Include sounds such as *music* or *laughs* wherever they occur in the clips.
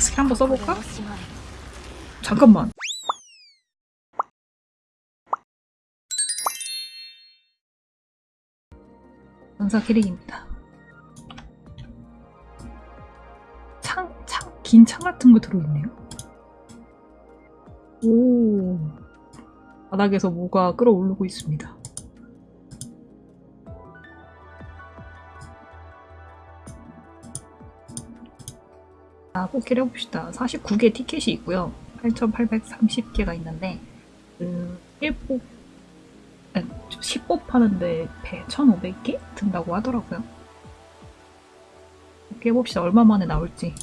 스킬 한번 써볼까? 잠깐만. 전사 캐릭입니다. 창, 창, 긴 창 같은 거 들어있네요. 오. 바닥에서 뭐가 끌어오르고 있습니다. 자, 뽑기를 해봅시다. 49개 티켓이 있고요. 8,830개가 있는데, 그, 1뽑, 10뽑 하는데 배 1,500개 든다고 하더라고요. 뽑기 해봅시다. 얼마 만에 나올지.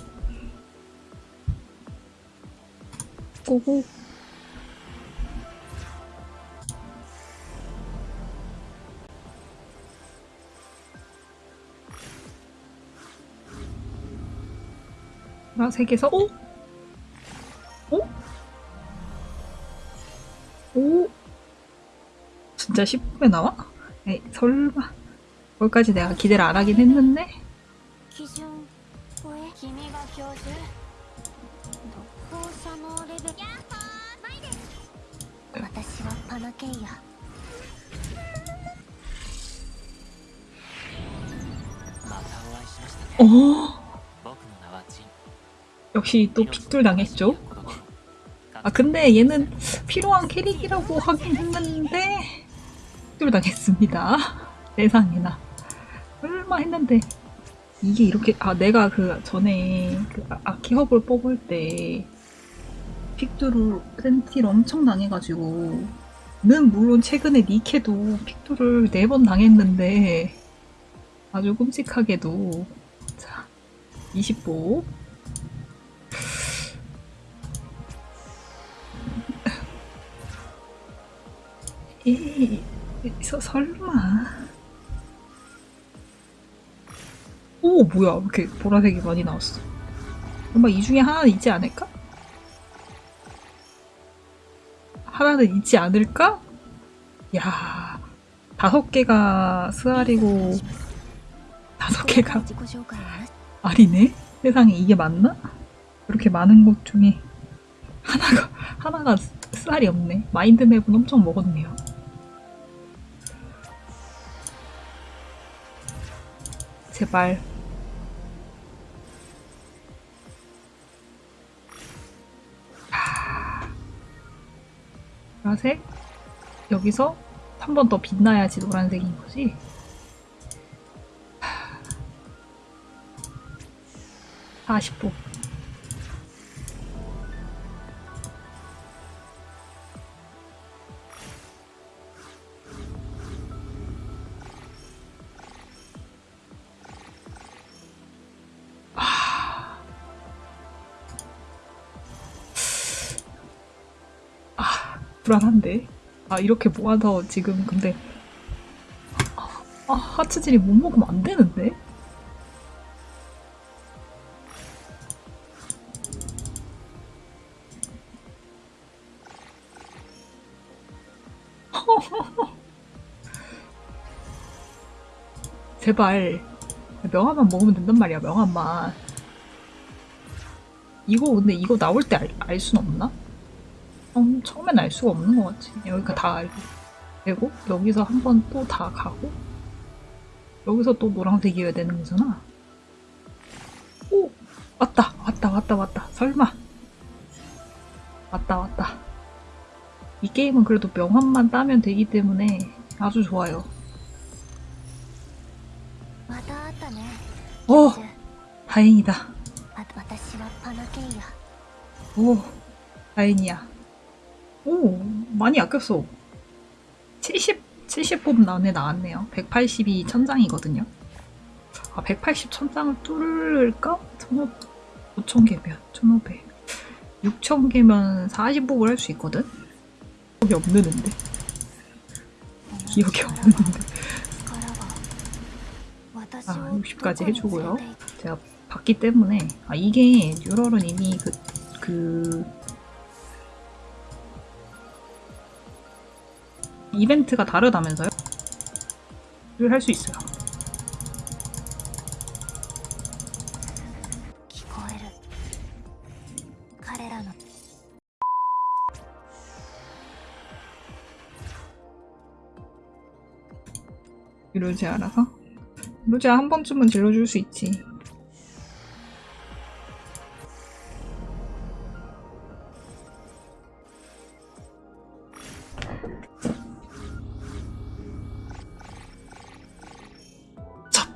고고. 보라색에서 오? 오? 오? 진짜 10분에 나와? 에이 설마 거기까지 내가 기대를 안 하긴 했는데 基 역시 또 픽돌 당했죠? 아 근데 얘는 필요한 캐릭이라고 하긴 했는데 픽돌 당했습니다. *laughs* 세상에나. 설마 했는데 이게 이렇게 아 내가 그 전에 그 아- 아키허블 뽑을 때 픽두루 센티를 엄청 당해가지고 는 물론 최근에 니케도 픽두를 네 번 당했는데 아주 끔찍하게도. 자 20보 이, 서, 설마. 오, 뭐야. 이렇게 보라색이 많이 나왔어. 엄마, 이 중에 하나는 있지 않을까? 하나는 있지 않을까? 야 다섯 개가 스알이고 다섯 개가 알이네? 세상에 이게 맞나? 이렇게 많은 곳 중에 하나가 하나가 쌀이 없네. 마인드맵은 엄청 먹었네요. 제발. 하... 보라색 여기서 한 번 더 빛나야지 노란색인 거지. 40분. 불안한데. 아, 이렇게 모아서 지금 근데 아, 아, 하츠질이 못 먹으면 안 되는데. *laughs* 제발 명함만 먹으면 된단 말이야 명함만 이거 근데 이거 나올 때 알 순 없나? 처음, 처음엔 알 수가 없는 것 같지 여기가 다 알고. 그리고 여기서 한 번 또 다 가고 여기서 또 노랑색 이어야 되는 거잖아. 오! 왔다! 왔다! 왔다! 왔다! 설마! 왔다! 왔다! 이 게임은 그래도 명함만 따면 되기 때문에 아주 좋아요. 오! 다행이다. 아, 오! 다행이야. 오, 많이 아꼈어. 70, 70폼 안에 나왔네요. 182 천장이거든요. 아, 180 천장을 뚫을까? 5000개면 1,500. 6,000개면 40복을 할 수 있거든? 기억이 없는데. 기억이 없는데. 아, 60까지 해주고요. 제가 봤기 때문에. 아, 이게 뉴럴은 이미 그, 그, 이벤트가 다르다면서요? 를 할 수 있어요. 루지 알아서? 루지야 한 번쯤은 질러줄 수 있지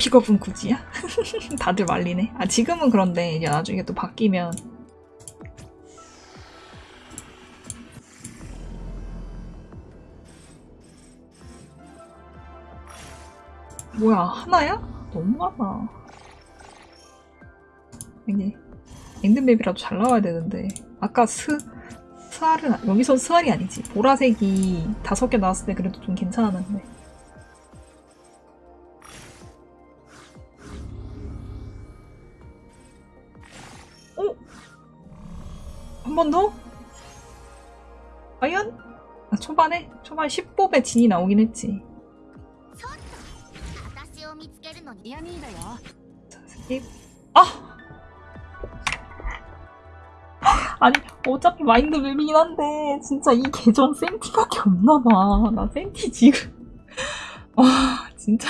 저 픽업은 굳이야? *laughs* 다들 말리네. 아 지금은 그런데 이제 나중에 또 바뀌면 뭐야 하나야? 너무 많아. 이게 mind map이라도 잘 나와야 되는데 아까 스 스알은 아- 여기선 스알이 아니지 보라색이 다섯 개 나왔을 때 그래도 좀 괜찮았는데. 한 번 더? 과연? 아, 초반에? 초반 10뽑에 진이 나오긴 했지. 자, skip. 아! 아니 어차피 mind map이긴 한데 진짜 이 계정 센티밖에 없나봐 나 센티 지금 와 진짜